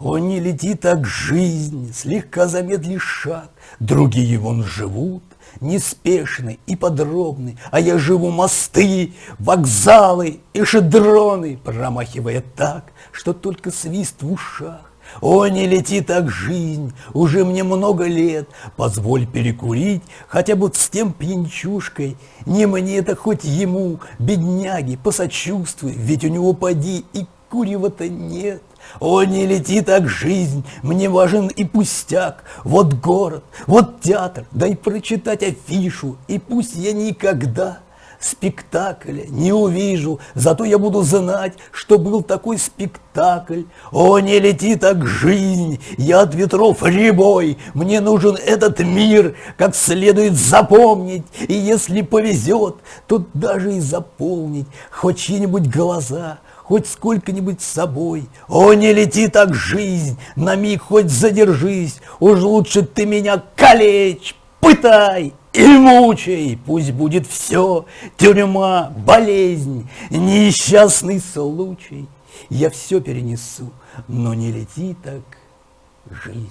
О, не лети так жизнь, слегка замедли шаг, Другие вон живут, неспешны и подробны, А я живу мосты, вокзалы и шедроны, Промахивая так, что только свист в ушах. О, не лети так жизнь, уже мне много лет, Позволь перекурить хотя бы с тем пьянчушкой, Не мне это хоть ему, бедняги, посочувствуй, Ведь у него поди и курева-то нет. О, не лети так жизнь, мне важен и пустяк, Вот город, вот театр, дай прочитать афишу, И пусть я никогда спектакля не увижу, Зато я буду знать, что был такой спектакль. О, не лети так жизнь, я от ветров ребой, Мне нужен этот мир, как следует запомнить, И если повезет, то даже и заполнить. Хоть чьи-нибудь глаза, хоть сколько-нибудь с собой. О, не лети так жизнь, на миг хоть задержись, Уж лучше ты меня калечь, пытай и мучай, пусть будет все, тюрьма, болезнь, несчастный случай. Я все перенесу, но не лети так жизнь.